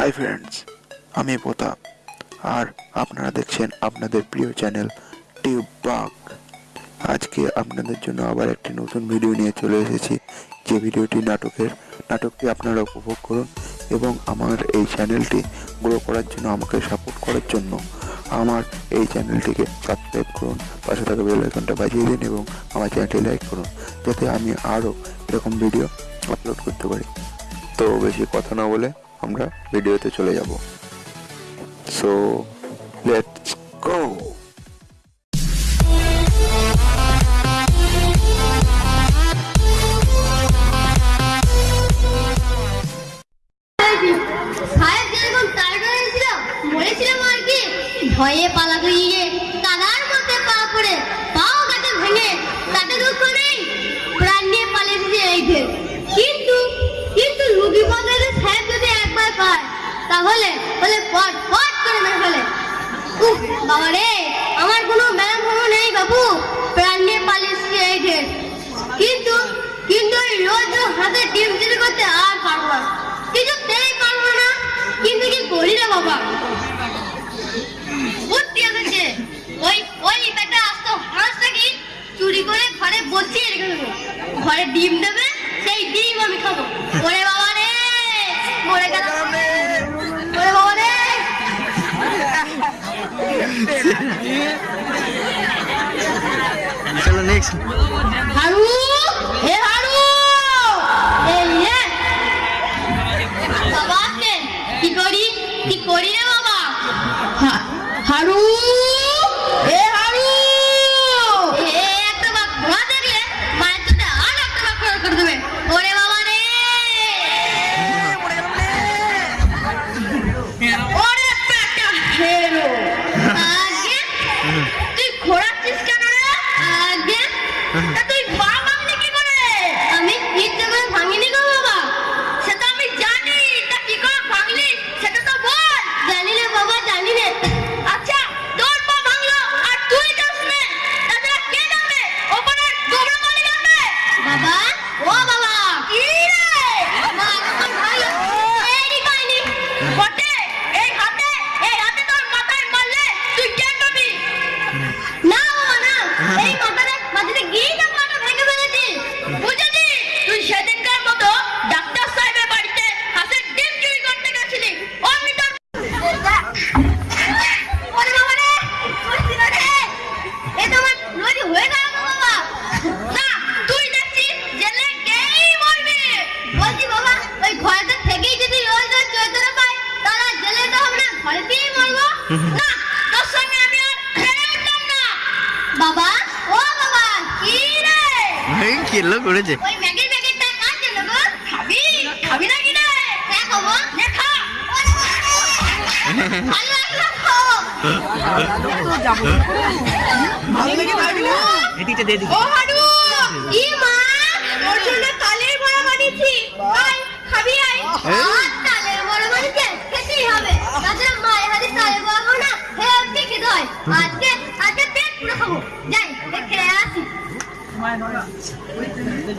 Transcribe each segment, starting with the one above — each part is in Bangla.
হাই ফ্রেন্ডস আমি প্রতাপ। আর আপনারা দেখছেন আপনাদের প্রিয় চ্যানেল টিউব বাগ আজকে আপনাদের জন্য আবার একটি নতুন ভিডিও নিয়ে চলে এসেছি। যে ভিডিওটি নাটকের, নাটকটি আপনারা উপভোগ করুন এবং আমার এই চ্যানেলটি গ্রো করার জন্য, আমাকে সাপোর্ট করার জন্য আমার এই চ্যানেলটিকে সাবস্ক্রাইব করুন, পাশে থাকা বেল আইকনটা বাজিয়ে দিন এবং আমার চ্যানেলটি লাইক করুন, যাতে আমি আরও এরকম ভিডিও আপলোড করতে পারি। তো বেশি কথা না বলে আমরা ভিডিওতে চলে যাব। সো লেটস গো পায় তাহলে বলে পট পট করে মেরে ফেলে। বাবা রে আমার কোনো ব্যায়াম হলো নেই বাবু। প্রাণ নিয়ে কিন্তু কিন্তু রোজ হাতে করতে আর পারব না। পারব না। কিন্তু কি করি বাবা? বুদ্ধি এসেছে। ওই ওই বেটা আসতো চুরি করে ঘরে বসিয়ে রেখে দেবো? ঘরে ডিম দেবে, সেই ডিম আমি খাব। ওরে বাবা মরে গেল ওরে বাবা রে চলো নেক্সট হারু হে তা ঘরেতেই মরবো? না তোর সঙ্গে আমি আর ফেরে উঠলাম না। বাবা ও বাবা কি রে? এই কিলো করেছে। ওই ম্যাগির প্যাকেটটা কার জন্য গো? খাবি? খাবি না কি রে হ্যাঁ ভালো লাগল খাও দে। ও হাডু ই মা ওর জন্য তালের বড়া বানিয়েছি আয় খাবি আয় আর তালের বড়া বানিয়েছে খেতেই হবে তাছাড়া মায়ের হাতে তালের বড়া খাব না হেলদি খেতে হয় আজকে আজকে পেট পুরো খাব যাই দেখে আসি ওই দেখো যেমনি মা ডাকলো তেমনি আপনার গা ছুড়লো না আমি এখন যাই দেখে আসি কে কি করছে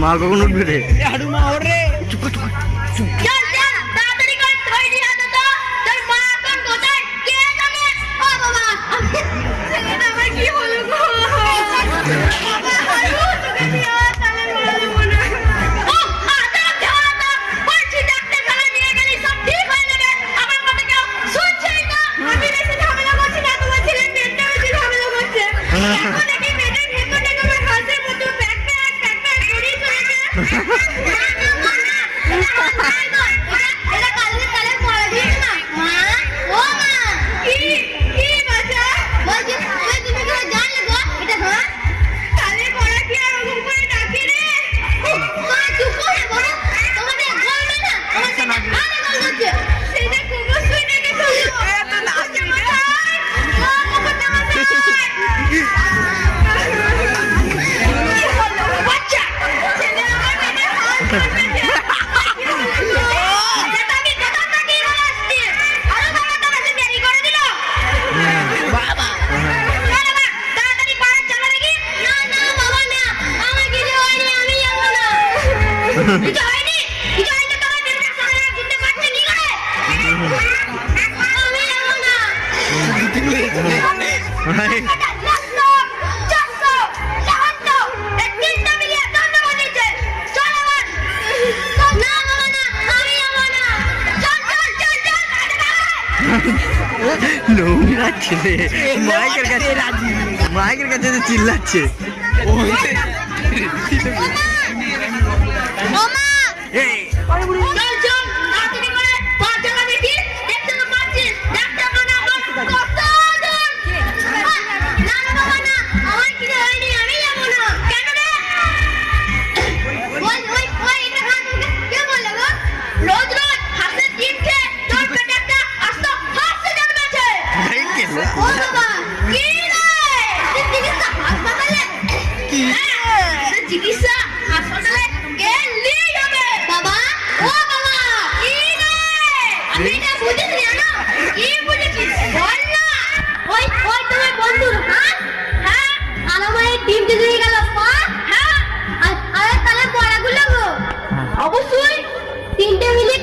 मार करून उठ रे चुप चुप. লোকরা ছেলে মাইকের কাছে মাইকের কাছে চিল্লাচ্ছে। Oma! Hey! মিড ডে মিলের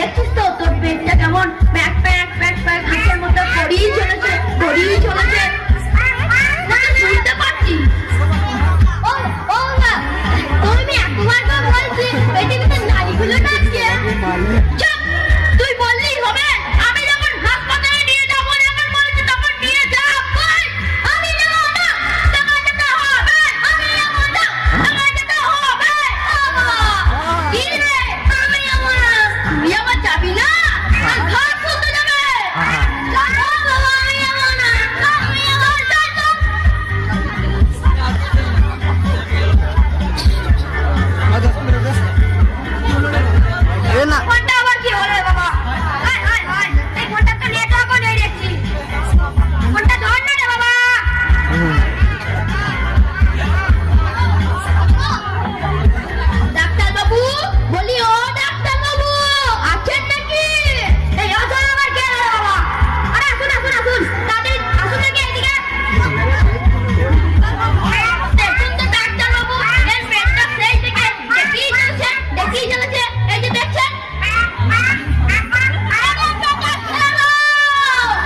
দেখছিস তো তোর পেটটা কেমন? ব্যাক প্যাক ব্যাক প্যাক মতো করিয়ে চলেছে করিয়ে চলেছে।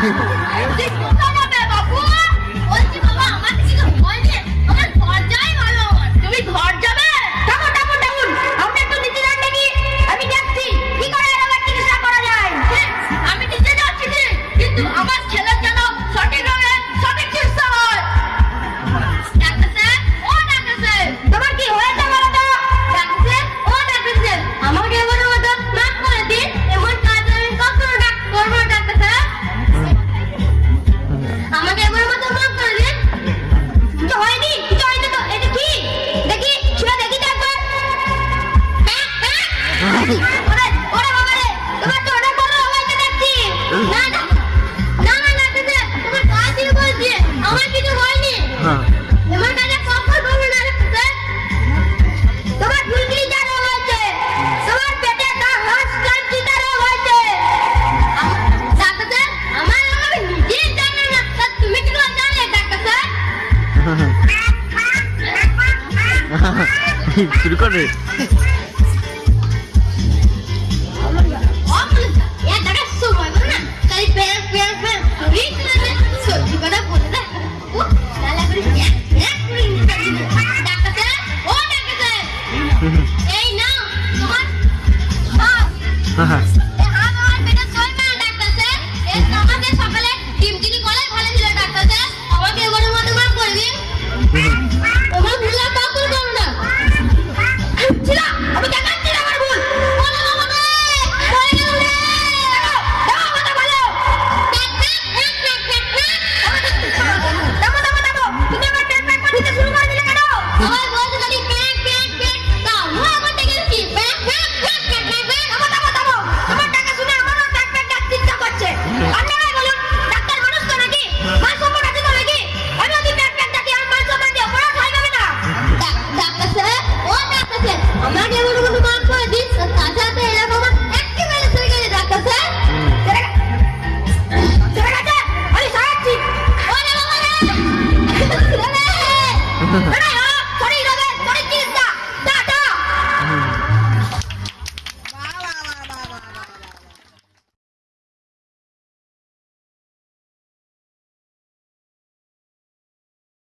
people. শুরু করে